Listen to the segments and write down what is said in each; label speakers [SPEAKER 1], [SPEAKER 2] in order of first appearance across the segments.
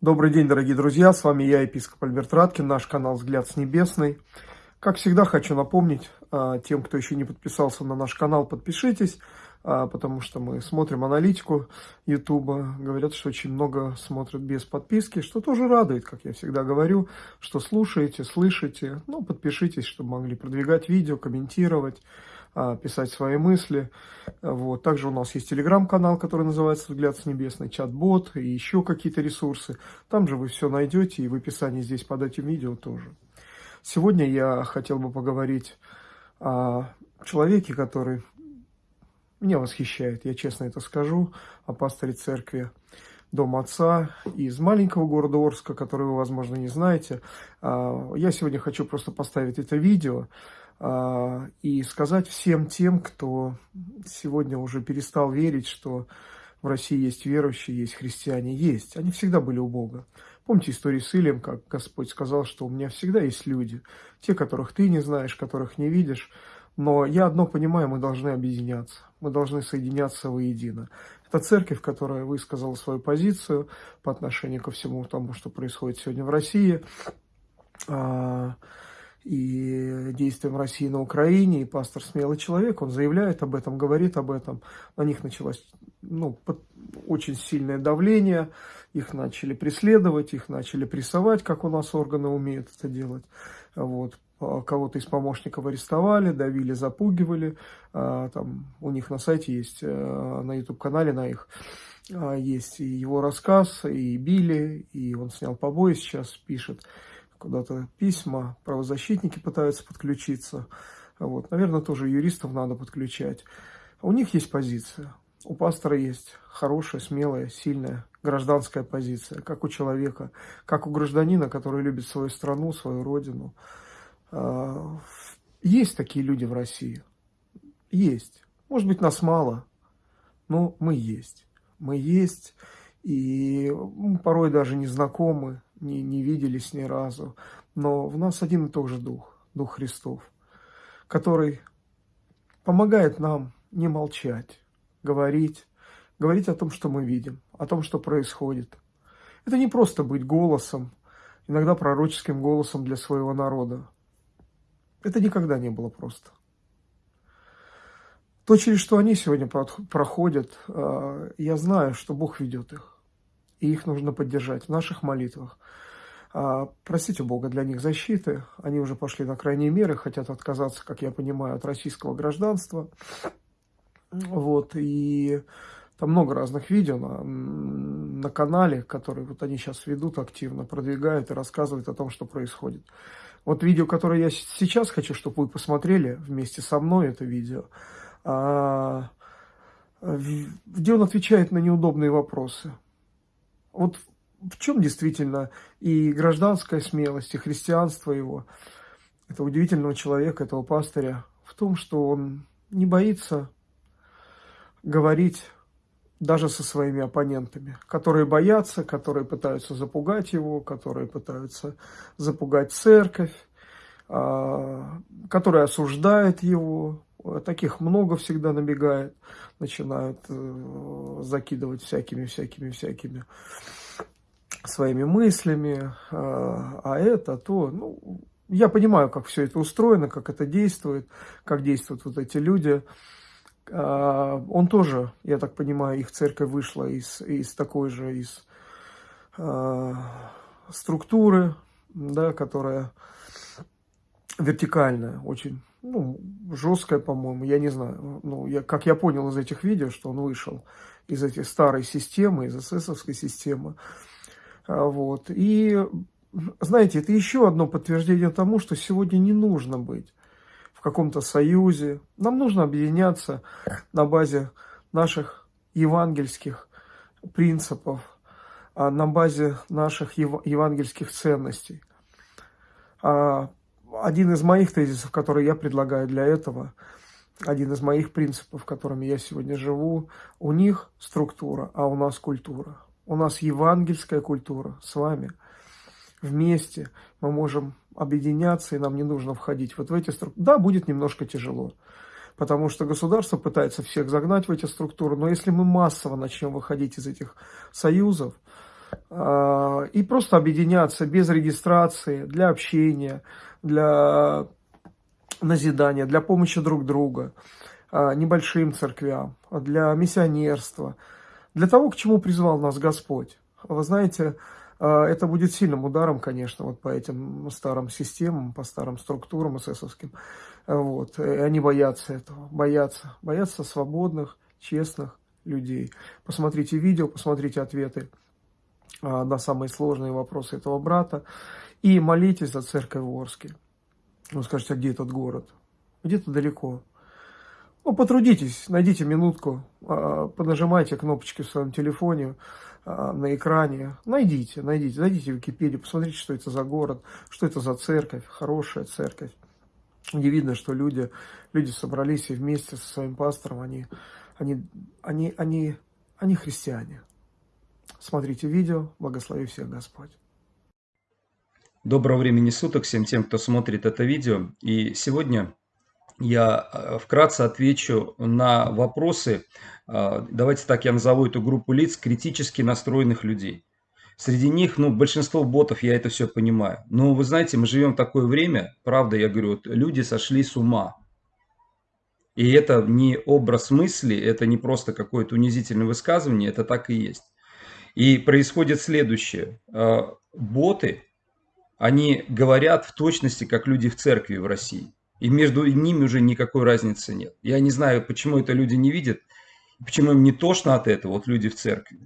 [SPEAKER 1] Добрый день, дорогие друзья, с вами я, епископ Альберт Раткин, наш канал «Взгляд с небесной». Как всегда, хочу напомнить а, тем, кто еще не подписался на наш канал, подпишитесь, а, потому что мы смотрим аналитику Ютуба. Говорят, что очень много смотрят без подписки, что тоже радует, как я всегда говорю, что слушаете, слышите. Ну, подпишитесь, чтобы могли продвигать видео, комментировать. А, писать свои мысли. Вот. Также у нас есть телеграм-канал, который называется «Взгляд с небесной», чат-бот и еще какие-то ресурсы. Там же вы все найдете и в описании здесь под этим видео тоже. Сегодня я хотел бы поговорить о человеке, который меня восхищает, я честно это скажу, о пасторе церкви Дом Отца из маленького города Орска, который вы, возможно, не знаете. А, я сегодня хочу просто поставить это видео, и сказать всем тем, кто сегодня уже перестал верить, что в России есть верующие, есть христиане, есть. Они всегда были у Бога. Помните историю с Илием, как Господь сказал, что у меня всегда есть люди, те, которых ты не знаешь, которых не видишь, но я одно понимаю, мы должны объединяться, мы должны соединяться воедино. Это церковь, которая высказала свою позицию по отношению ко всему тому, что происходит сегодня в России. А, и действиям России на Украине, и пастор смелый человек, он заявляет об этом, говорит об этом. На них началось ну, очень сильное давление, их начали преследовать, их начали прессовать, как у нас органы умеют это делать. Вот. А кого-то из помощников арестовали, давили, запугивали. А, там у них на сайте есть, э, на YouTube-канале на их, есть и его рассказ, и били, и он снял побои сейчас, пишет куда-то письма, правозащитники пытаются подключиться. Вот, наверное, тоже юристов надо подключать. У них есть позиция. У пастора есть хорошая, смелая, сильная гражданская позиция, как у человека, как у гражданина, который любит свою страну, свою родину. А, есть такие люди в России. Есть. Может быть, нас мало, но мы есть. Мы есть, и порой даже не знакомы, не, не виделись ни разу, но в нас один и тот же Дух, Дух Христов, который помогает нам не молчать, говорить, говорить о том, что мы видим, о том, что происходит. Это не просто быть голосом, иногда пророческим голосом для своего народа. Это никогда не было просто. То, через что они сегодня проходят, а, я знаю, что Бог ведет их и их нужно поддержать в наших молитвах. А, просите Бога для них защиты. Они уже пошли на крайние меры, хотят отказаться, как я понимаю, от российского гражданства. Вот, и там много разных видео на, на канале, которые вот они сейчас ведут активно, продвигают и рассказывают о том, что происходит. Вот видео, которое я сейчас хочу, чтобы вы посмотрели вместе со мной, это видео, а, где он отвечает на неудобные вопросы. Вот в чем действительно и гражданская смелость, и христианство его, этого удивительного человека, этого пастыря, в том, что он не боится говорить даже со своими оппонентами, которые боятся, которые пытаются запугать его, которые пытаются запугать церковь, а, которые осуждают его. Таких много всегда набегает, начинают э, закидывать всякими-всякими-всякими своими мыслями, а, а это, то, ну, я понимаю, как все это устроено, как это действует, как действуют вот эти люди. Он тоже, я так понимаю, их церковь вышла из, из такой же, из структуры, да, которая вертикальная, очень ну, жесткая, по-моему, я не знаю. Ну, я, как я понял из этих видео, что он вышел из этой старой системы, из эсэсовской системы. А, вот. И, знаете, это еще одно подтверждение тому, что сегодня не нужно быть в каком-то союзе. Нам нужно объединяться на базе наших евангельских принципов, а, на базе наших евангельских ценностей. Один из моих тезисов, который я предлагаю для этого, один из моих принципов, которыми я сегодня живу, у них структура, а у нас культура. У нас евангельская культура с вами. Вместе мы можем объединяться, и нам не нужно входить вот в эти структуры. Да, будет немножко тяжело, потому что государство пытается всех загнать в эти структуры, но если мы массово начнем выходить из этих союзов, а, и просто объединяться без регистрации для общения, для назидания, для помощи друг друга, а, небольшим церквям, для миссионерства, для того, к чему призвал нас Господь. Вы знаете, а, это будет сильным ударом, конечно, вот по этим старым системам, по старым структурам эсэсовским. Вот. И они боятся этого, боятся, боятся свободных, честных людей. Посмотрите видео, посмотрите ответы а, на самые сложные вопросы этого брата. И молитесь за церковь в Орске. Вы скажете, а где этот город? Где-то далеко. Ну, потрудитесь, найдите минутку, а, понажимайте кнопочки в своем телефоне, а, на экране. Найдите, найдите, зайдите в Википедию, посмотрите, что это за город, что это за церковь, хорошая церковь. Где видно, что люди, люди собрались и вместе со своим пастором, они, они, они, они, они христиане. Смотрите видео. Благослови всех Господь.
[SPEAKER 2] Доброго времени суток всем тем, кто смотрит это видео. И сегодня я э, вкратце отвечу на вопросы, э, давайте так я назову эту группу лиц, критически настроенных людей. Среди них, ну, большинство ботов, я это все понимаю. Но вы знаете, мы живем в такое время, правда, я говорю, вот, люди сошли с ума. И это не образ мысли, это не просто какое-то унизительное высказывание, это так и есть. И происходит следующее. Э, боты, они говорят в точности, как люди в церкви в России. И между ними уже никакой разницы нет. Я не знаю, почему это люди не видят, почему им не тошно от этого, вот люди в церкви.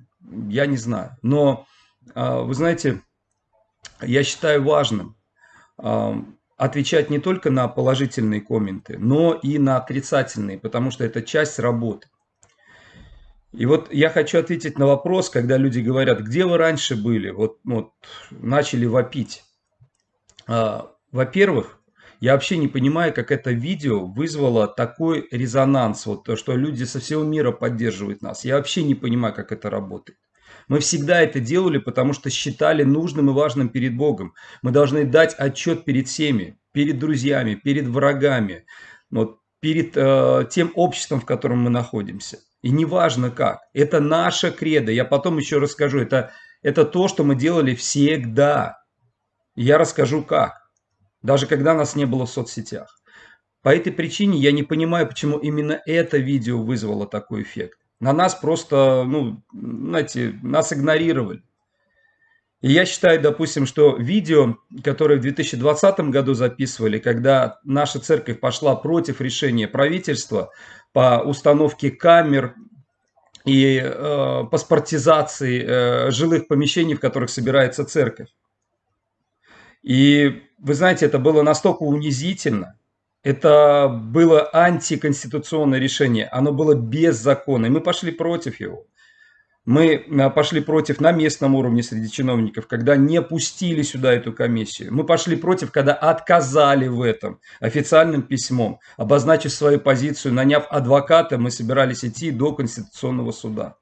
[SPEAKER 2] Я не знаю. Но, э, вы знаете, я считаю важным э, отвечать не только на положительные комменты, но и на отрицательные, потому что это часть работы. И вот я хочу ответить на вопрос, когда люди говорят, где вы раньше были, вот, вот начали вопить. А, Во-первых, я вообще не понимаю, как это видео вызвало такой резонанс, вот то, что люди со всего мира поддерживают нас. Я вообще не понимаю, как это работает. Мы всегда это делали, потому что считали нужным и важным перед Богом. Мы должны дать отчет перед всеми, перед друзьями, перед врагами, вот, перед э, тем обществом, в котором мы находимся. И неважно как. Это наша кредо. Я потом еще расскажу. Это, это то, что мы делали всегда. И я расскажу как. Даже когда нас не было в соцсетях. По этой причине я не понимаю, почему именно это видео вызвало такой эффект. На нас просто, ну, знаете, нас игнорировали. И я считаю, допустим, что видео, которое в 2020 году записывали, когда наша церковь пошла против решения правительства по установке камер и э, паспортизации э, жилых помещений, в которых собирается церковь. И вы знаете, это было настолько унизительно, это было антиконституционное решение, оно было беззаконное, мы пошли против его. Мы а, пошли против на местном уровне среди чиновников, когда не пустили сюда эту комиссию. Мы пошли против, когда отказали в этом официальным письмом, обозначив свою позицию, наняв адвоката, мы собирались идти до Конституционного суда.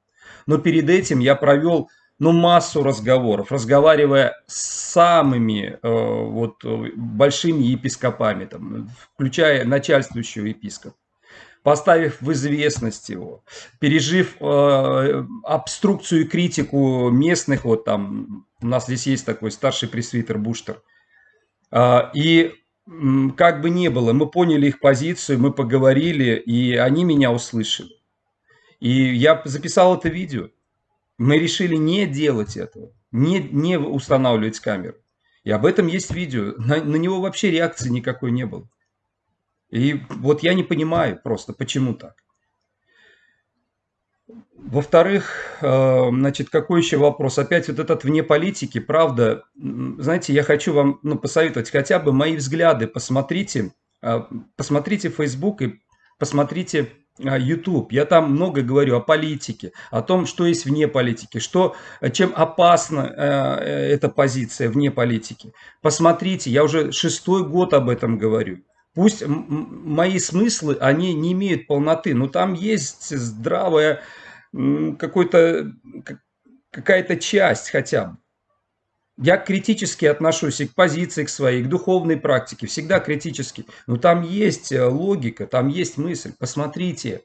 [SPEAKER 2] Но перед этим я провел ну, массу разговоров, разговаривая с самыми э, вот, большими епископами, там, включая начальствующего епископа поставив в известность его, пережив э, обструкцию и критику местных, вот там, у нас здесь есть такой старший пресвитер Буштер, э, и как бы ни было, мы поняли их позицию, мы поговорили, и они меня услышали. И я записал это видео. Мы решили не делать этого, не, не устанавливать камеру. И об этом есть видео. На, на него вообще реакции никакой не было. И вот я не понимаю просто, почему так. Во-вторых, э, значит, какой еще вопрос? Опять вот этот вне политики, правда, знаете, я хочу вам ну, посоветовать хотя бы мои взгляды, посмотрите, э, посмотрите Facebook и посмотрите YouTube. Я там много говорю о политике, о том, что есть вне политики, что, чем опасна эта позиция вне политики. Посмотрите, я уже шестой год об этом говорю. Пусть мои смыслы, они не имеют полноты, но там есть здравая какая-то часть хотя бы. Я критически отношусь и к позиции к своей, к духовной практике, всегда критически. Но там есть э, логика, там есть мысль. Посмотрите.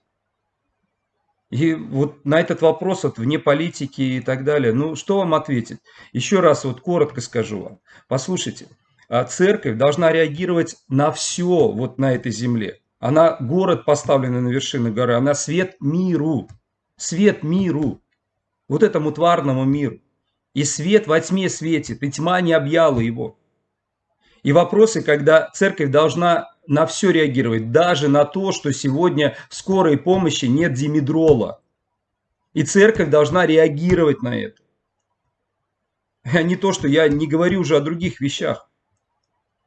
[SPEAKER 2] И вот на этот вопрос, вот вне политики и так далее, ну что вам ответить? Еще раз вот коротко скажу вам. Послушайте, а церковь должна реагировать на все вот на этой земле. Она город, поставленный на вершине горы, она свет миру. Свет миру. Вот этому тварному миру. И свет во тьме светит, и тьма не объяла его. И вопросы, когда церковь должна на все реагировать, даже на то, что сегодня в скорой помощи нет димедрола. И церковь должна реагировать на это. А не то, что я не говорю уже о других вещах.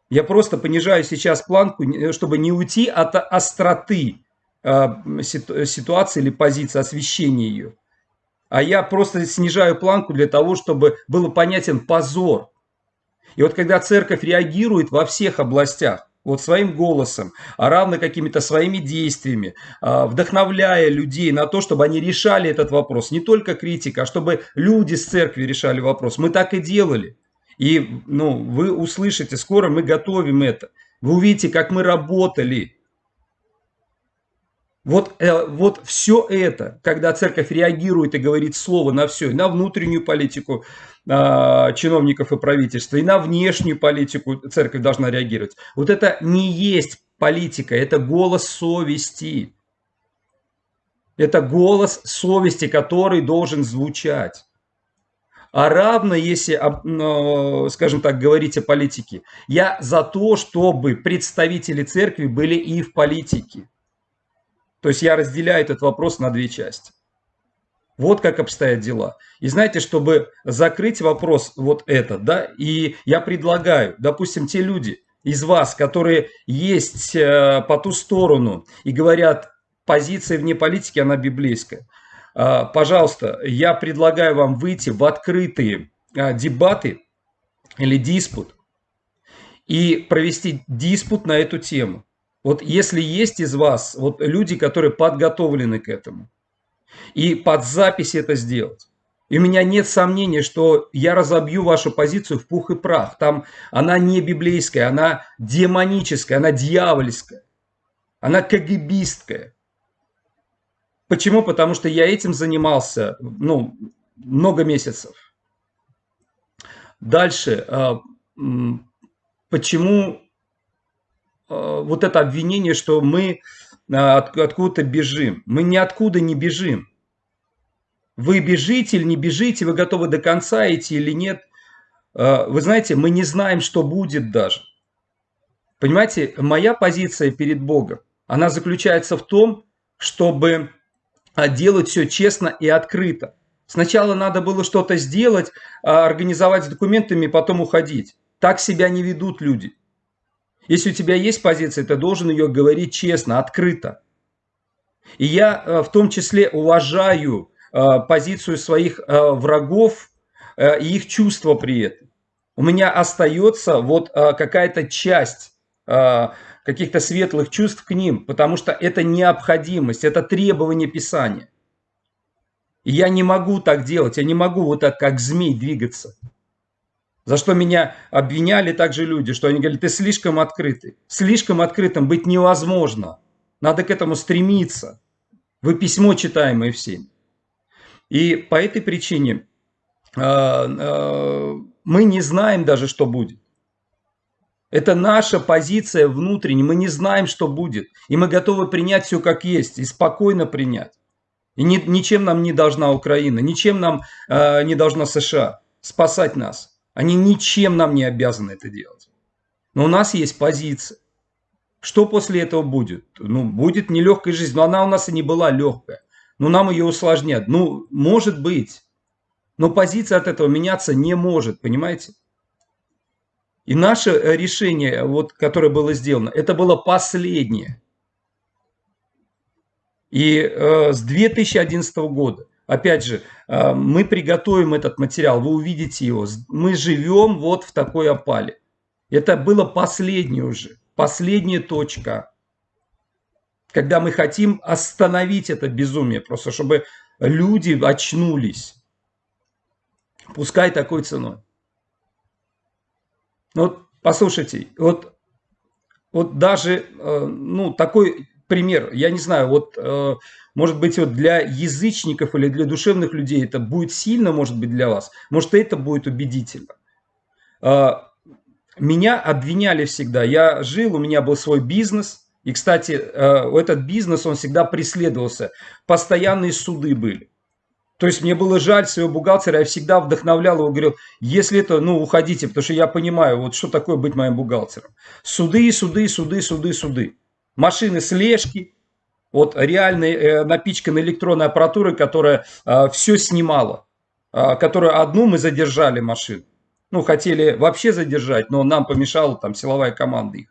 [SPEAKER 2] Я просто понижаю сейчас планку, чтобы не уйти от остроты а, ситуации или позиции, освещения ее. А я просто снижаю планку для того, чтобы был понятен позор. И вот когда церковь реагирует во всех областях, вот своим голосом, а равно какими-то своими действиями, а, вдохновляя людей на то, чтобы они решали этот вопрос. Не только критика, а чтобы люди с церкви решали вопрос. Мы так и делали. И ну, вы услышите, скоро мы готовим это. Вы увидите, как мы работали. Вот, э, вот все это, когда церковь реагирует и говорит слово на все, на внутреннюю политику э, чиновников и правительства, и на внешнюю политику церковь должна реагировать. Вот это не есть политика, это голос совести. Это голос совести, который должен звучать. А равно, если, скажем так, говорить о политике, я за то, чтобы представители церкви были и в политике. То есть я разделяю этот вопрос на две части. Вот как обстоят дела. И знаете, чтобы закрыть вопрос вот этот, да, и я предлагаю, допустим, те люди из вас, которые есть э, по ту сторону и говорят, позиция вне политики, она библейская. А, пожалуйста, я предлагаю вам выйти в открытые а, дебаты или диспут и провести диспут на эту тему. Вот если есть из вас вот люди, которые подготовлены к этому, и под запись это сделать, и у меня нет сомнения, что я разобью вашу позицию в пух и прах. Там она не библейская, она демоническая, она дьявольская, она кагибистская. Почему? Потому что я этим занимался ну, много месяцев. Дальше. А, почему вот это обвинение, что мы а, откуда-то бежим? Мы ниоткуда не бежим. Вы бежите или не бежите, вы готовы до конца идти или нет. Вы знаете, мы не знаем, что будет даже. Понимаете, моя позиция перед Богом, она заключается в том, чтобы а делать все честно и открыто. Сначала надо было что-то сделать, а, организовать с документами, потом уходить. Так себя не ведут люди. Если у тебя есть позиция, ты должен ее говорить честно, открыто. И я а, в том числе уважаю позицию своих врагов и их чувства при этом. У меня остается вот какая-то часть каких-то светлых чувств к ним, потому что это необходимость, это требование Писания. И я не могу так делать, я не могу вот так, как змей, двигаться. За что меня обвиняли также люди, что они говорят, ты слишком открытый. Слишком открытым быть невозможно. Надо к этому стремиться. Вы письмо читаемое всем. И по этой причине э, э, мы не знаем даже, что будет. Это наша позиция внутренняя. Мы не знаем, что будет. И мы готовы принять все как есть. И спокойно принять. И ни, ничем нам не должна Украина. Ничем нам э, не должна США спасать нас. Они ничем нам не обязаны это делать. Но у нас есть позиция. Что после этого будет? Ну, будет нелегкая жизнь. Но она у нас и не была легкая. Но нам ее усложнят. Ну, может быть. Но позиция от этого меняться не может, понимаете? И наше э, решение, вот, которое было сделано, это было последнее. И э, с 2011 года, опять же, э, мы приготовим этот материал, вы увидите его. Мы живем вот в такой опале. Это было последнее уже, последняя точка, когда мы хотим остановить это безумие, просто чтобы люди очнулись. Пускай такой ценой. Вот послушайте, вот, вот даже э, ну, такой пример. Я не знаю, вот э, может быть вот для язычников или для душевных людей это будет сильно, может быть для вас. Может это будет убедительно. Э, меня обвиняли всегда. Я жил, у меня был свой бизнес. И, кстати, э, этот бизнес, он всегда преследовался. Постоянные суды были. То есть мне было жаль своего бухгалтера, я всегда вдохновлял его, говорил, если это, ну, уходите, потому что я понимаю, вот что такое быть моим бухгалтером. Суды, суды, суды, суды, суды. Машины слежки, вот реальной э, электронной аппаратурой, которая э, все снимала, э, которую одну мы задержали машину. Ну, хотели вообще задержать, но нам помешала там силовая команда их.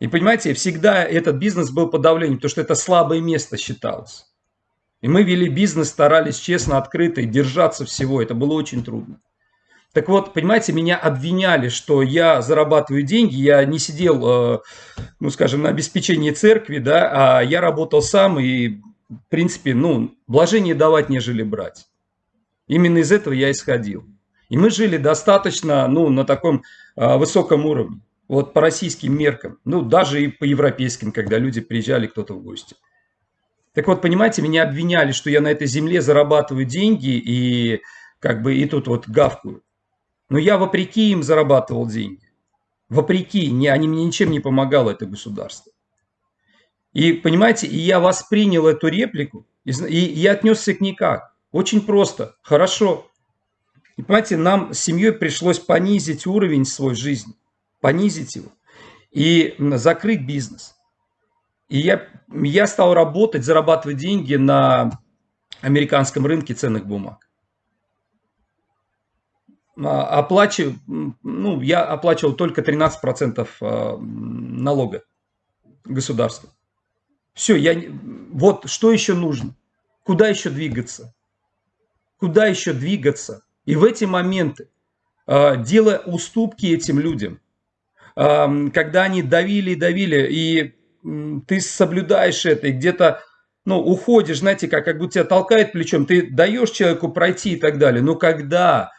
[SPEAKER 2] И понимаете, всегда этот бизнес был под давлением, потому что это слабое место считалось. И мы вели бизнес, старались честно, открыто и держаться всего. Это было очень трудно. Так вот, понимаете, меня обвиняли, что я зарабатываю деньги, я не сидел, э, ну, скажем, на обеспечении церкви, да, а я работал сам и, в принципе, ну, блажение давать, нежели брать. Именно из этого я исходил. И мы жили достаточно, ну, на таком э, высоком уровне, вот по российским меркам, ну, даже и по европейским, когда люди приезжали кто-то в гости. Так вот, понимаете, меня обвиняли, что я на этой земле зарабатываю деньги и как бы и тут вот гавкую. Но я вопреки им зарабатывал деньги. Вопреки, не, они мне ничем не помогало, это государство. И понимаете, и я воспринял эту реплику, и, и я отнесся к ней как? Очень просто, хорошо. И понимаете, нам с семьей пришлось понизить уровень свой жизни, понизить его и закрыть бизнес. И я, я стал работать, зарабатывать деньги на американском рынке ценных бумаг. А, оплачиваю, ну, я оплачивал только 13% а, налога государству. Все, я, вот что еще нужно? Куда еще двигаться? Куда еще двигаться? И в эти моменты, а, делая уступки этим людям, когда они давили и давили, и ты соблюдаешь это, и где-то ну, уходишь, знаете, как, как будто тебя толкает плечом, ты даешь человеку пройти и так далее. Но когда,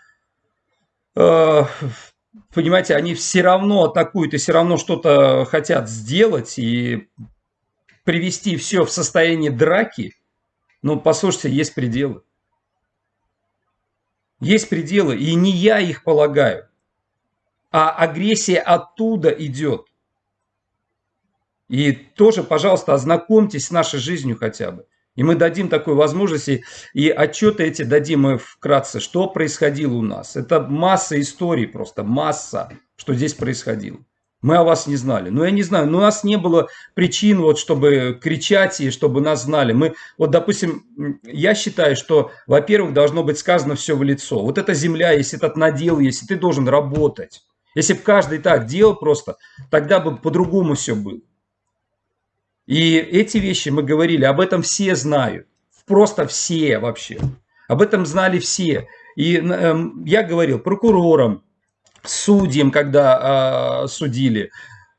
[SPEAKER 2] понимаете, они все равно атакуют и все равно что-то хотят сделать и привести все в состояние драки, ну, послушайте, есть пределы. Есть пределы, и не я их полагаю, а агрессия оттуда идет. И тоже, пожалуйста, ознакомьтесь с нашей жизнью хотя бы. И мы дадим такую возможность, и, отчеты эти дадим мы вкратце, что происходило у нас. Это масса историй просто, масса, что здесь происходило. Мы о вас не знали. Но я не знаю, но у нас не было причин, вот, чтобы кричать и чтобы нас знали. Мы, вот, допустим, я считаю, что, во-первых, должно быть сказано все в лицо. Вот эта земля, если этот надел, если ты должен работать. Если бы каждый так делал просто, тогда бы по-другому все было. И эти вещи мы говорили, об этом все знают. Просто все вообще. Об этом знали все. И э, я говорил прокурорам, судьям, когда э, судили,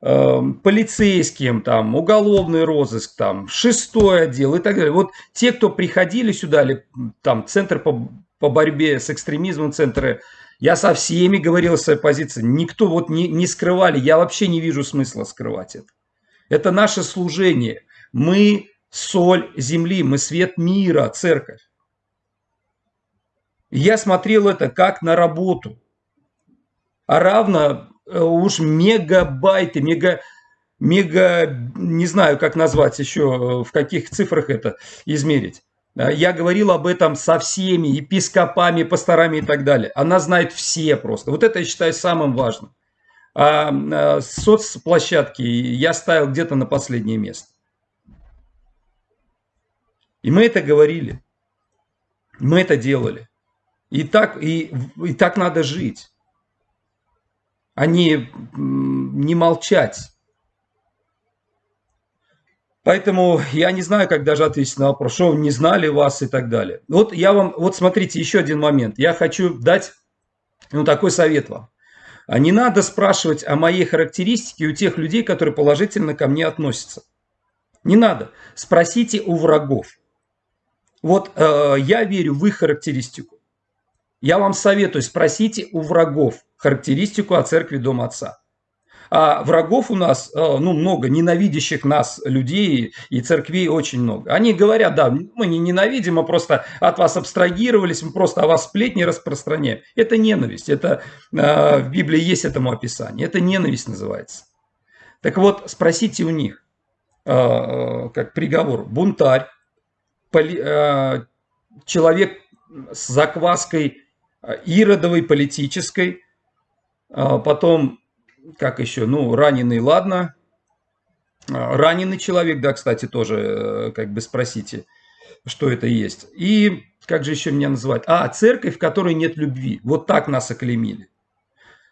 [SPEAKER 2] э, полицейским, там, уголовный розыск, там, шестой отдел и так далее. Вот те, кто приходили сюда, или там, центр по, по борьбе с экстремизмом, центры, я со всеми говорил своей позиции. Никто вот не, не скрывали. Я вообще не вижу смысла скрывать это. Это наше служение. Мы соль земли, мы свет мира, церковь. Я смотрел это как на работу. А равно э, уж мегабайты, мега, мега, не знаю, как назвать еще, э, в каких цифрах это измерить. А я говорил об этом со всеми епископами, пасторами и так далее. Она знает все просто. Вот это я считаю самым важным. А, а соцплощадки я ставил где-то на последнее место. И мы это говорили. Мы это делали. И так, и, и так надо жить. А не, не молчать. Поэтому я не знаю, как даже ответить на вопрос, что не знали вас и так далее. Вот я вам, вот смотрите, еще один момент. Я хочу дать ну, такой совет вам. А не надо спрашивать о моей характеристике у тех людей, которые положительно ко мне относятся. Не надо. Спросите у врагов. Вот э, я верю в их характеристику. Я вам советую, спросите у врагов характеристику о церкви Дома Отца. А врагов у нас, э, ну, много, ненавидящих нас людей и церквей очень много. Они говорят, да, мы не ненавидим, мы просто от вас абстрагировались, мы просто о вас сплетни распространяем. Это ненависть, это э, в Библии есть этому описание, это ненависть называется. Так вот, спросите у них, э, как приговор, бунтарь, человек с закваской иродовой политической, потом как еще, ну, раненый, ладно. А, раненый человек, да, кстати, тоже, э, как бы спросите, что это есть. И как же еще меня называть? А, церковь, в которой нет любви. Вот так нас оклемили.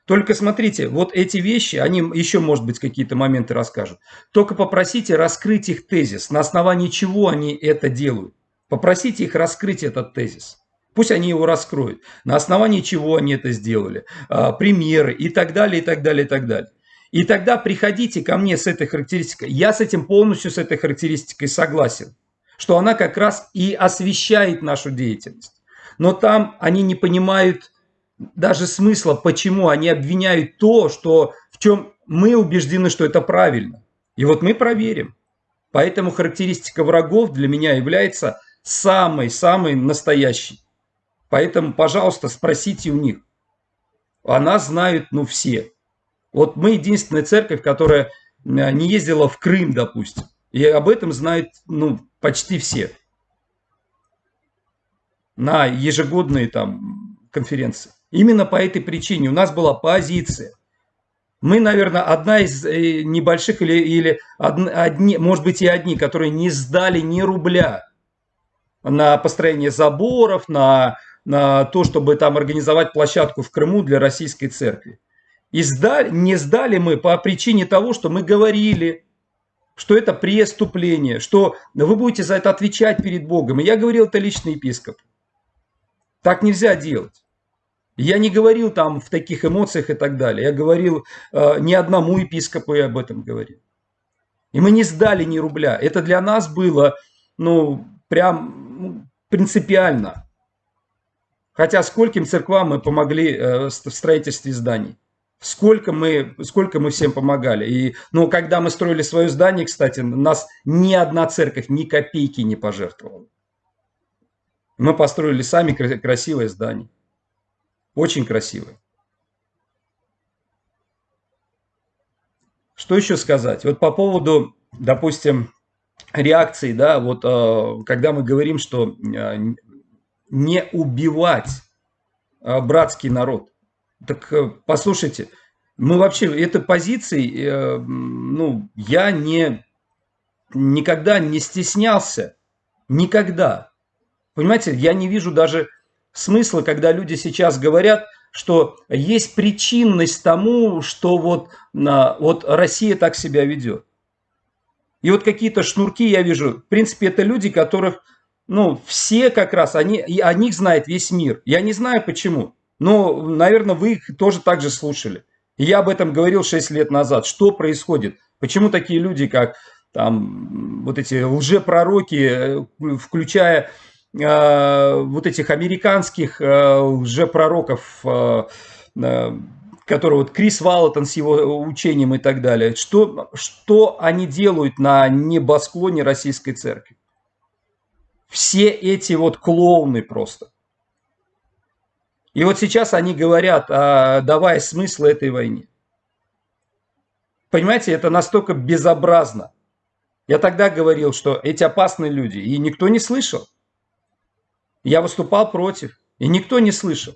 [SPEAKER 2] Только смотрите, вот эти вещи, они еще, может быть, какие-то моменты расскажут. Только попросите раскрыть их тезис, на основании чего они это делают. Попросите их раскрыть этот тезис. Пусть они его раскроют. На основании чего они это сделали. А, примеры и так далее, и так далее, и так далее. И тогда приходите ко мне с этой характеристикой. Я с этим полностью, с этой характеристикой согласен. Что она как раз и освещает нашу деятельность. Но там они не понимают даже смысла, почему они обвиняют то, что, в чем мы убеждены, что это правильно. И вот мы проверим. Поэтому характеристика врагов для меня является самой-самой настоящей. Поэтому, пожалуйста, спросите у них. Она знают, ну, все. Вот мы единственная церковь, которая не ездила в Крым, допустим. И об этом знают, ну, почти все. На ежегодные там конференции. Именно по этой причине у нас была позиция. Мы, наверное, одна из э, небольших или, или одни, может быть и одни, которые не сдали ни рубля на построение заборов, на на то, чтобы там организовать площадку в Крыму для российской церкви. И сдали, не сдали мы по причине того, что мы говорили, что это преступление, что вы будете за это отвечать перед Богом. И я говорил это личный епископ. Так нельзя делать. Я не говорил там в таких эмоциях и так далее. Я говорил э, ни одному епископу я об этом говорил. И мы не сдали ни рубля. Это для нас было, ну, прям ну, принципиально. Хотя скольким церквам мы помогли э, в строительстве зданий. Сколько мы, сколько мы всем помогали. И, ну, когда мы строили свое здание, кстати, нас ни одна церковь ни копейки не пожертвовала. Мы построили сами красивое здание. Очень красивое. Что еще сказать? Вот по поводу, допустим, реакции, да, вот э, когда мы говорим, что э, не убивать а, братский народ. Так э, послушайте, мы вообще этой позиции, э, ну, я не, никогда не стеснялся, никогда. Понимаете, я не вижу даже смысла, когда люди сейчас говорят, что есть причинность тому, что вот, вот Россия так себя ведет. И вот какие-то шнурки я вижу. В принципе, это люди, которых ну, все как раз, они, и о них знает весь мир. Я не знаю почему, но, наверное, вы их тоже так же слушали. Я об этом говорил 6 лет назад. Что происходит? Почему такие люди, как там вот эти лжепророки, э, включая э, вот этих американских э, лжепророков, э, э, который вот Крис Валатон с его учением и так далее, что, что они делают на небосклоне российской церкви? Все эти вот клоуны просто. И вот сейчас они говорят, а, давая смысл этой войне. Понимаете, это настолько безобразно. Я тогда говорил, что эти опасные люди, и никто не слышал. Я выступал против, и никто не слышал.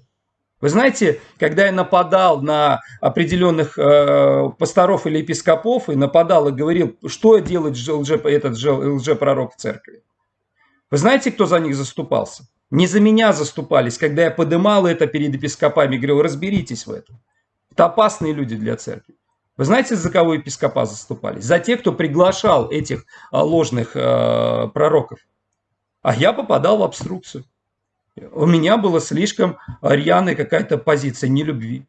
[SPEAKER 2] Вы знаете, когда я нападал на определенных э, пасторов или епископов, и нападал и говорил, что делает лже, этот лжепророк в церкви, вы знаете, кто за них заступался? Не за меня заступались, когда я подымал это перед епископами, говорил, разберитесь в этом. Это опасные люди для церкви. Вы знаете, за кого епископа заступались? За тех, кто приглашал этих а, ложных э, пророков. А я попадал в обструкцию. У меня была слишком рьяная какая-то позиция нелюбви.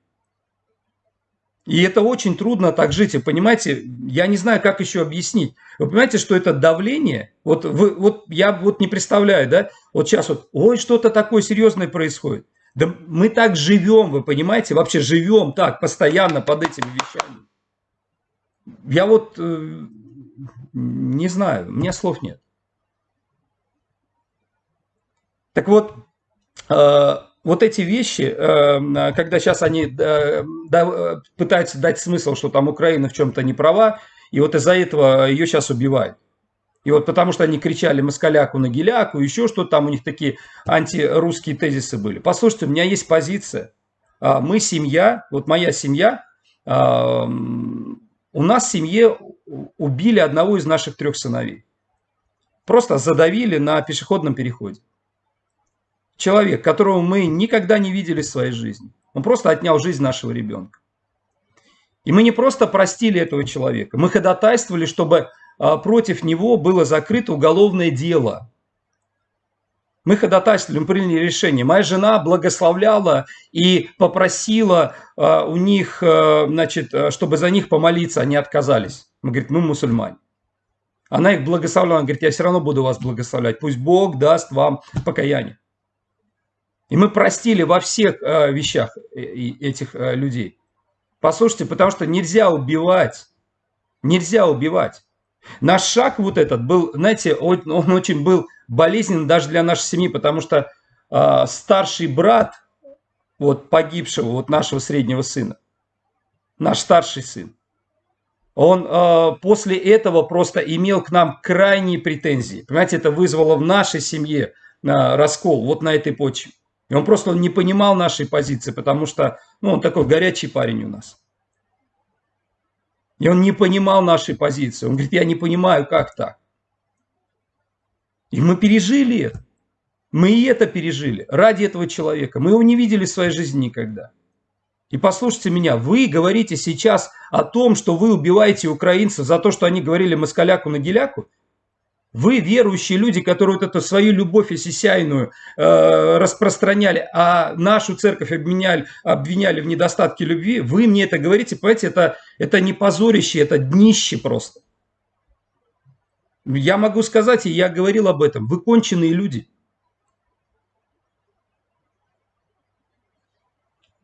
[SPEAKER 2] И это очень трудно так жить. И понимаете, я не знаю, как еще объяснить. Вы понимаете, что это давление? Вот, вы, вот я вот не представляю, да? Вот сейчас вот, ой, что-то такое серьезное происходит. Да мы так живем, вы понимаете, вообще живем так, постоянно под этими вещами. Я вот э, не знаю, у меня слов нет. Так вот, э, вот эти вещи, э, когда сейчас они пытаются дать смысл, что там Украина в чем-то не права, и вот из-за этого ее сейчас убивают. И вот потому что они кричали москаляку на геляку, еще что там у них такие антирусские тезисы были. Послушайте, у меня есть позиция. А, мы семья, вот моя семья, а, у нас в семье убили одного из наших трех сыновей. Просто задавили на пешеходном переходе. Человек, которого мы никогда не видели в своей жизни. Он просто отнял жизнь нашего ребенка. И мы не просто простили этого человека, мы ходатайствовали, чтобы а, против него было закрыто уголовное дело. Мы ходатайствовали, мы приняли решение. Моя жена благословляла и попросила а, у них, а, значит, чтобы за них помолиться, они отказались. Мы говорим, мы мусульмане. Она их благословляла, она говорит, я все равно буду вас благословлять. Пусть Бог даст вам покаяние. И мы простили во всех вещах э, этих людей. Послушайте, потому что нельзя убивать. Нельзя убивать. Наш шаг вот этот был, знаете, он, он очень был болезненный даже для нашей семьи, потому что э, старший брат вот погибшего, вот нашего среднего сына, наш старший сын, он э, после этого просто имел к нам крайние претензии. Понимаете, это вызвало в нашей семье э, раскол вот на этой почве. И он просто не понимал нашей позиции, потому что ну, он такой горячий парень у нас. И он не понимал нашей позиции. Он говорит, я не понимаю, как так. И мы пережили это. Мы и это пережили ради этого человека. Мы его не видели в своей жизни никогда. И послушайте меня, вы говорите сейчас о том, что вы убиваете украинцев за то, что они говорили москаляку на геляку. Вы, верующие люди, которые вот эту свою любовь осисяйную э, распространяли, а нашу церковь обменяли, обвиняли в недостатке любви, вы мне это говорите, понимаете, это, это не позорище, это днище просто. Я могу сказать, и я говорил об этом, вы конченые люди.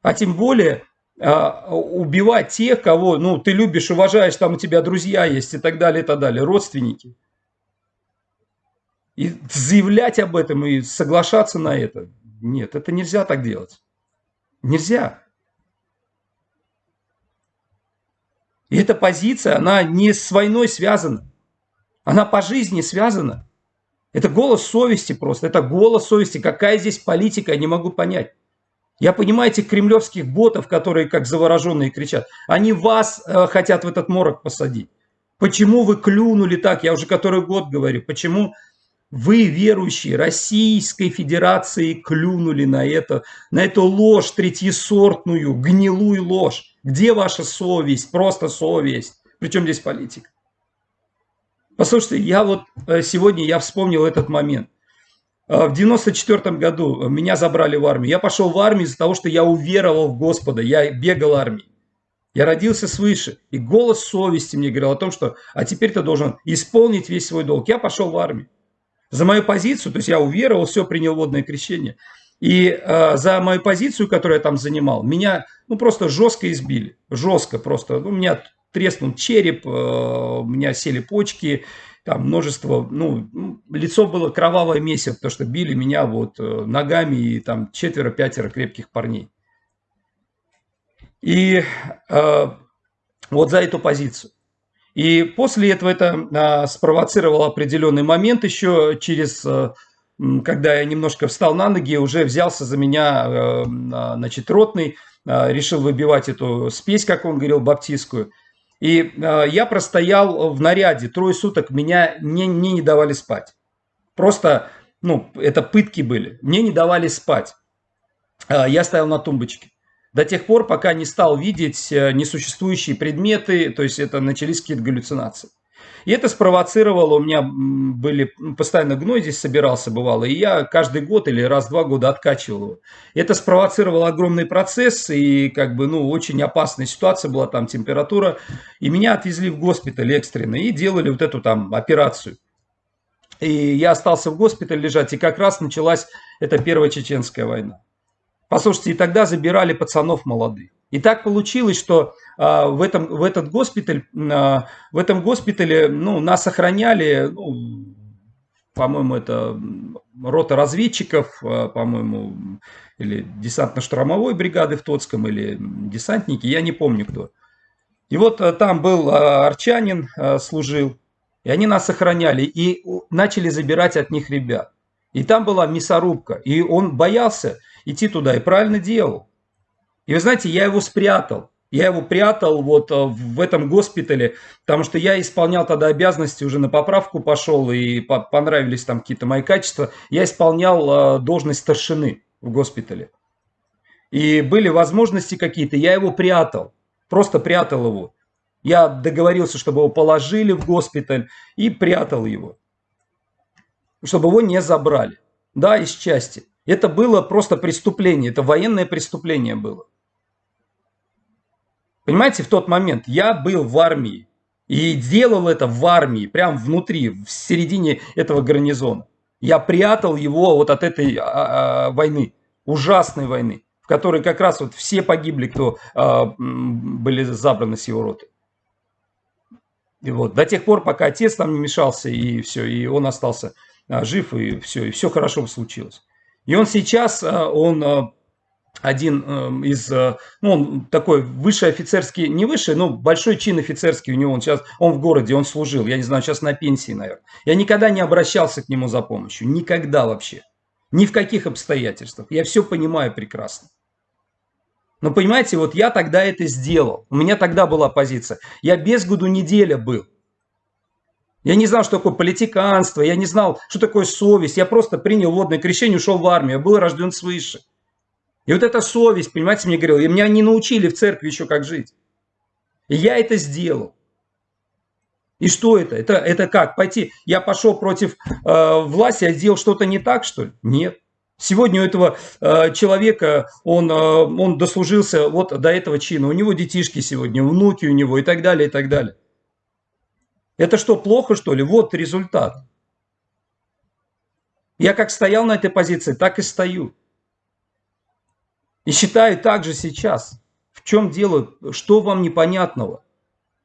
[SPEAKER 2] А тем более э, убивать тех, кого ну, ты любишь, уважаешь, там у тебя друзья есть и так далее, и так далее, родственники – и заявлять об этом и соглашаться на это. Нет, это нельзя так делать. Нельзя. И эта позиция, она не с войной связана. Она по жизни связана. Это голос совести просто. Это голос совести. Какая здесь политика, я не могу понять. Я понимаю этих кремлевских ботов, которые как завороженные кричат. Они вас э, хотят в этот морок посадить. Почему вы клюнули так? Я уже который год говорю. Почему вы, верующие Российской Федерации, клюнули на это, на эту ложь третьесортную, гнилую ложь. Где ваша совесть? Просто совесть. Причем здесь политика? Послушайте, я вот э, сегодня я вспомнил этот момент. Э, в 94 году меня забрали в армию. Я пошел в армию из-за того, что я уверовал в Господа. Я бегал армией. Я родился свыше. И голос совести мне говорил о том, что а теперь ты должен исполнить весь свой долг. Я пошел в армию за мою позицию, то есть я уверовал, все, принял водное крещение. И э, за мою позицию, которую я там занимал, меня ну, просто жестко избили. Жестко просто. Ну, у меня треснул череп, э, у меня сели почки, там множество, ну, лицо было кровавое месиво, потому что били меня вот э, ногами и там четверо-пятеро крепких парней. И э, вот за эту позицию. И после этого это а, спровоцировало определенный момент еще через, а, когда я немножко встал на ноги, уже взялся за меня, а, значит, ротный, а, решил выбивать эту спесь, как он говорил, баптистскую. И я простоял в наряде трое суток, меня не, мне не давали спать. Просто, ну, это пытки были. Мне не давали спать. Я стоял на тумбочке до тех пор, пока не стал видеть э, несуществующие предметы, то есть это начались какие-то галлюцинации. И это спровоцировало, у меня были, постоянно гной здесь собирался, бывало, и я каждый год или раз в два года откачивал его. Это спровоцировало огромный процесс, и как бы, ну, очень опасная ситуация была, там температура, и меня отвезли в госпиталь экстренно, и делали вот эту там операцию. И я остался в госпитале лежать, и как раз началась эта первая чеченская война. Послушайте, и тогда забирали пацанов молодых. И так получилось, что а, в, этом, в этот госпиталь, а, в этом госпитале ну, нас охраняли, ну, по-моему, это рота разведчиков, а, по-моему, или десантно-штурмовой бригады в Тоцком, или десантники, я не помню кто. И вот а, там был а, арчанин, а, служил, и они нас охраняли, и начали забирать от них ребят. И там была мясорубка, и он боялся идти туда, и правильно делал. И вы знаете, я его спрятал. Я его прятал вот э, в этом госпитале, потому что я исполнял тогда обязанности, уже на поправку пошел, и понравились там какие-то мои качества. Я исполнял э, должность старшины в госпитале. И были возможности какие-то, я его прятал, просто прятал его. Я договорился, чтобы его положили в госпиталь и прятал его, чтобы его не забрали. Да, из части. Это было просто преступление, это военное преступление было. Понимаете, в тот момент я был в армии. И делал это в армии, прям внутри, в середине этого гарнизона. Я прятал его вот от этой а, а, войны, ужасной войны, в которой как раз вот все погибли, кто а, были забраны с его роты. И вот до тех пор, пока отец там не мешался, и все, и он остался а, жив, и все, и все хорошо случилось. И он сейчас, а, он а, один эм, из, э, ну, он такой высший офицерский, не высший, но большой чин офицерский у него, он сейчас, он в городе, он служил, я не знаю, сейчас на пенсии, наверное. Я никогда не обращался к нему за помощью, никогда вообще, ни в каких обстоятельствах, я все понимаю прекрасно. Но понимаете, вот я тогда это сделал, у меня тогда была позиция, я без году неделя был. Я не знал, что такое политиканство, я не знал, что такое совесть, я просто принял водное крещение, ушел в армию, я был рожден свыше. И вот эта совесть, понимаете, мне говорил, и меня не научили в церкви еще как жить. И я это сделал. И что это? Это, это как? Пойти, я пошел против э, власти, я сделал что-то не так, что ли? Нет. Сегодня у этого э, человека, он, э, он дослужился вот до этого чина, у него детишки сегодня, внуки у него и так далее, и так далее. Это что, плохо, что ли? Вот результат. Я как стоял на этой позиции, так и стою. И считаю также сейчас. В чем дело? Что вам непонятного?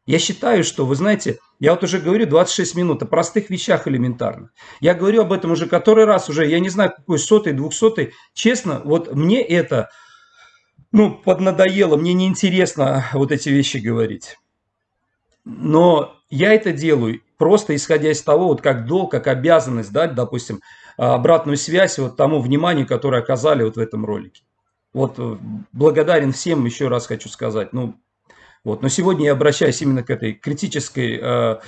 [SPEAKER 2] Я считаю, что, вы знаете, я вот уже говорю 26 минут о простых вещах элементарно. Я говорю об этом уже который раз, уже я не знаю, какой сотый, двухсотый. Честно, вот мне это, ну, поднадоело, мне неинтересно вот эти вещи говорить. Но я это делаю просто исходя из того, вот как долг, как обязанность дать, допустим, обратную связь вот тому вниманию, которое оказали вот в этом ролике. Вот э, благодарен всем, еще раз хочу сказать. Ну, вот. Но сегодня я обращаюсь именно к этой критической э,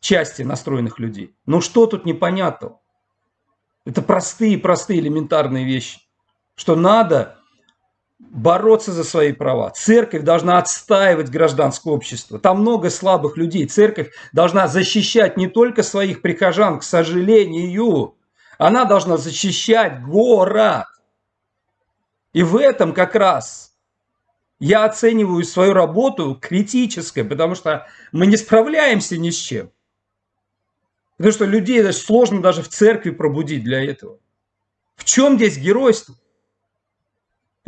[SPEAKER 2] части настроенных людей. Ну что тут непонятного? Это простые-простые элементарные вещи. Что надо бороться за свои права. Церковь должна отстаивать гражданское общество. Там много слабых людей. Церковь должна защищать не только своих прихожан, к сожалению. Она должна защищать город. И в этом как раз я оцениваю свою работу критической, потому что мы не справляемся ни с чем. Потому что людей даже сложно даже в церкви пробудить для этого. В чем здесь геройство?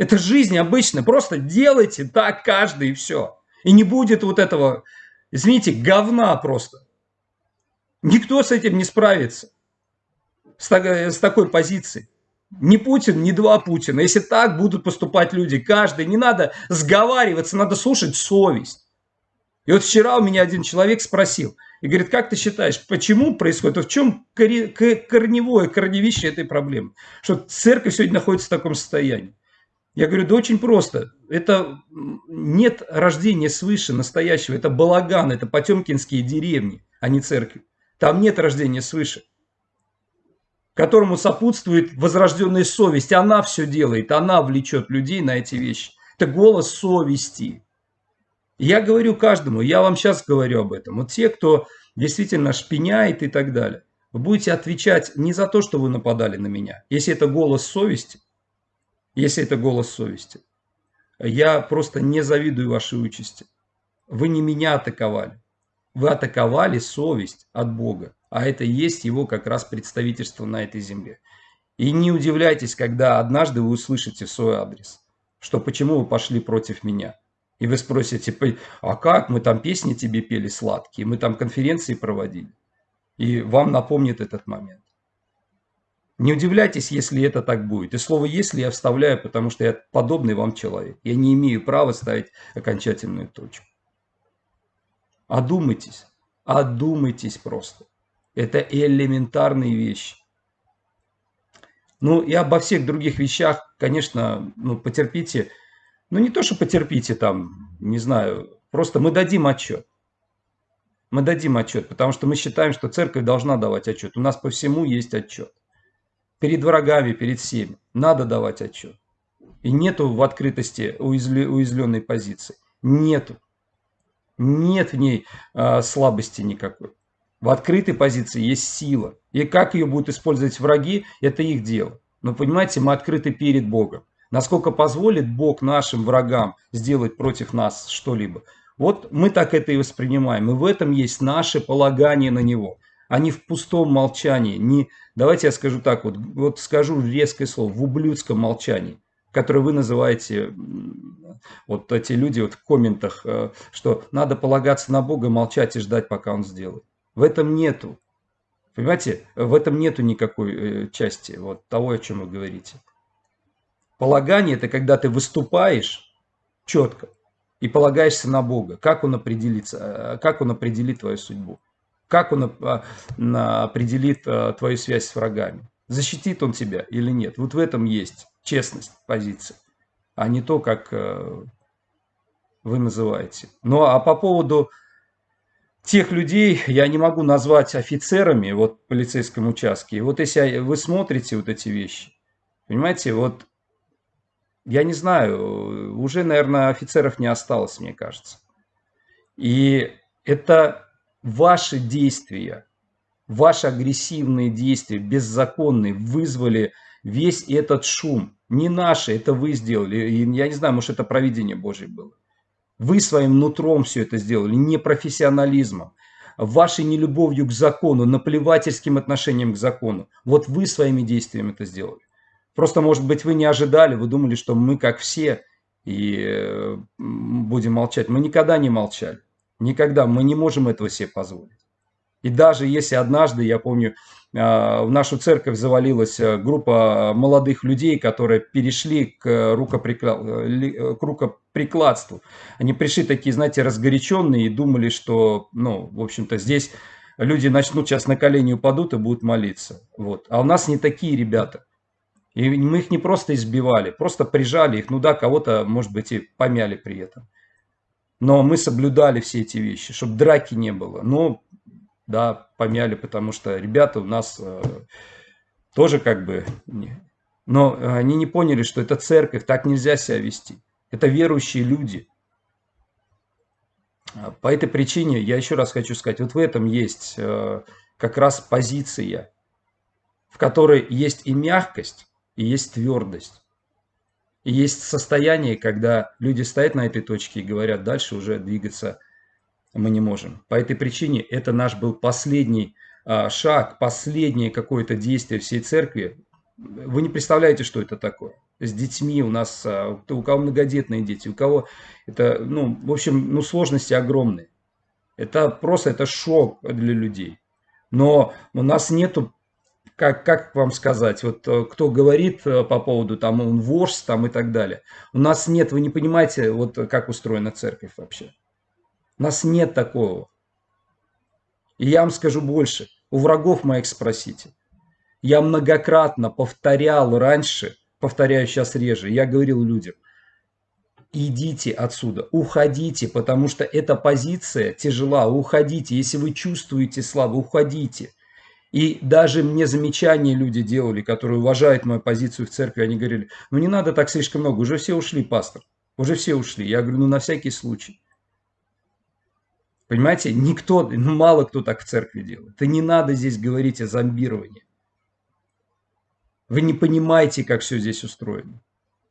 [SPEAKER 2] Это жизнь обычная. Просто делайте так каждый и все. И не будет вот этого, извините, говна просто. Никто с этим не справится. С, с такой позицией. Ни Путин, ни два Путина. Если так будут поступать люди, каждый, не надо сговариваться, надо слушать совесть. И вот вчера у меня один человек спросил, и говорит, как ты считаешь, почему происходит, в чем корневое, корневище этой проблемы? Что церковь сегодня находится в таком состоянии. Я говорю, да очень просто. Это нет рождения свыше настоящего. Это балаган, это потемкинские деревни, а не церкви. Там нет рождения свыше которому сопутствует возрожденная совесть. Она все делает, она влечет людей на эти вещи. Это голос совести. Я говорю каждому, я вам сейчас говорю об этом. Вот те, кто действительно шпиняет и так далее, вы будете отвечать не за то, что вы нападали на меня. Если это голос совести, если это голос совести, я просто не завидую вашей участи. Вы не меня атаковали. Вы атаковали совесть от Бога а это есть его как раз представительство на этой земле. И не удивляйтесь, когда однажды вы услышите свой адрес, что почему вы пошли против меня. И вы спросите, а как мы там песни тебе пели сладкие, мы там конференции проводили. И вам напомнит этот момент. Не удивляйтесь, если это так будет. И слово «если» я вставляю, потому что я подобный вам человек. Я не имею права ставить окончательную точку. Одумайтесь. Одумайтесь просто. Это элементарные вещи. Ну и обо всех других вещах, конечно, ну, потерпите. Ну не то, что потерпите там, не знаю, просто мы дадим отчет. Мы дадим отчет, потому что мы считаем, что церковь должна давать отчет. У нас по всему есть отчет. Перед врагами, перед всеми. Надо давать отчет. И нету в открытости уязвленной позиции. Нету. Нет в ней э, слабости никакой. В открытой позиции есть сила. И как ее будут использовать враги, это их дело. Но понимаете, мы открыты перед Богом. Насколько позволит Бог нашим врагам сделать против нас что-либо. Вот мы так это и воспринимаем. И в этом есть наше полагание на Него. Не в пустом молчании. Не, давайте я скажу так, вот, вот скажу резкое слово, в ублюдском молчании которое вы называете, вот эти люди вот в комментах, э, что надо полагаться на Бога, молчать и ждать, пока Он сделает. В этом нету. Понимаете, в этом нету никакой э, части вот того, о чем вы говорите. Полагание – это когда ты выступаешь четко и полагаешься на Бога. Как Он определится, э, как Он определит твою судьбу? Как Он определит твою связь с врагами? Защитит Он тебя или нет? Вот в этом есть честность позиции, а не то, как э, вы называете. Ну а по поводу тех людей я не могу назвать офицерами вот в полицейском участке. Вот если вы смотрите вот эти вещи, понимаете, вот я не знаю, уже, наверное, офицеров не осталось, мне кажется. И это ваши действия, ваши агрессивные действия, беззаконные, вызвали весь этот шум. Не наши, это вы сделали. Я не знаю, может это провидение Божье было. Вы своим нутром все это сделали, не профессионализмом, вашей нелюбовью к закону, наплевательским отношением к закону. Вот вы своими действиями это сделали. Просто, может быть, вы не ожидали, вы думали, что мы как все и э, будем молчать. Мы никогда не молчали. Никогда. Мы не можем этого себе позволить. И даже если однажды, я помню, а, в нашу церковь завалилась э, группа молодых людей, которые перешли к, рукоприкла... Э, к рукоприкладству. Они пришли такие, знаете, разгоряченные и думали, что, ну, в общем-то, здесь люди начнут сейчас на колени упадут и будут молиться. Вот. А у нас не такие ребята. И мы их не просто избивали, просто прижали их. Ну да, кого-то, может быть, и помяли при этом. Но мы соблюдали все эти вещи, чтобы драки не было. Но да, помяли, потому что ребята у нас э, тоже как бы... Но они не поняли, что это церковь, так нельзя себя вести. Это верующие люди. По этой причине я еще раз хочу сказать, вот в этом есть э, как раз позиция, в которой есть и мягкость, и есть твердость. И есть состояние, когда люди стоят на этой точке и говорят, дальше уже двигаться мы не можем. По этой причине это наш был последний а, шаг, последнее какое-то действие всей церкви. Вы не представляете, что это такое. С детьми у нас, а, у кого многодетные дети, у кого это, ну, в общем, ну, сложности огромные. Это просто, это шок для людей. Но у нас нету, как, как вам сказать, вот э, кто говорит э, по поводу там он вождь там и так далее. У нас нет, вы не понимаете, вот как устроена церковь вообще. У нас нет такого. И я вам скажу больше. У врагов моих спросите. Я многократно повторял раньше, повторяю сейчас реже, я говорил людям, идите отсюда, уходите, потому что эта позиция тяжела, уходите. Если вы чувствуете слабо, уходите. И даже мне замечания люди делали, которые уважают мою позицию в церкви, они говорили, ну не надо так слишком много, уже все ушли, пастор, уже все ушли. Я говорю, ну на всякий случай. Понимаете, никто, ну, мало кто так в церкви делает. И не надо здесь говорить о зомбировании. Вы не понимаете, как все здесь устроено.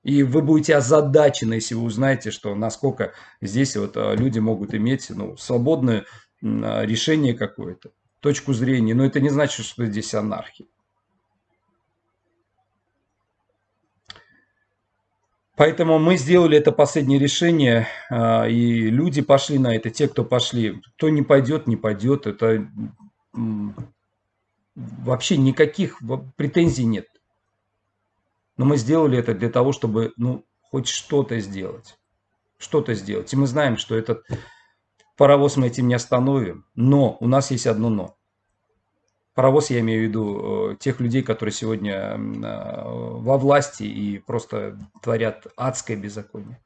[SPEAKER 2] И вы будете озадачены, если вы узнаете, что насколько здесь вот а, люди могут иметь ну, свободное а, решение какое-то, точку зрения. Но это не значит, что здесь анархия. Поэтому мы сделали это последнее решение, а, и люди пошли на это, те, кто пошли. Кто не пойдет, не пойдет. Это вообще никаких претензий нет. Но мы сделали это для того, чтобы ну, хоть что-то сделать. Что-то сделать. И мы знаем, что этот паровоз мы этим не остановим. Но у нас есть одно но. Паровоз, я имею в виду э, тех людей, которые сегодня э, во власти и просто творят адское беззаконие.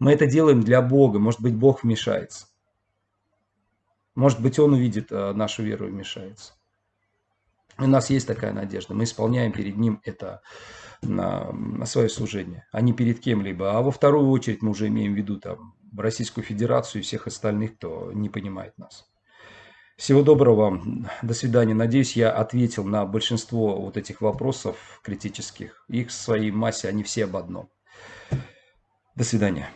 [SPEAKER 2] Мы это делаем для Бога. Может быть, Бог вмешается. Может быть, Он увидит э, нашу веру и вмешается. У нас есть такая надежда. Мы исполняем перед Ним это на, на свое служение, а не перед кем-либо. А во вторую очередь мы уже имеем в виду там Российскую Федерацию и всех остальных, кто не понимает нас. Всего доброго вам. До свидания. Надеюсь, я ответил на большинство вот этих вопросов критических. Их в своей массе, они все об одном. До свидания.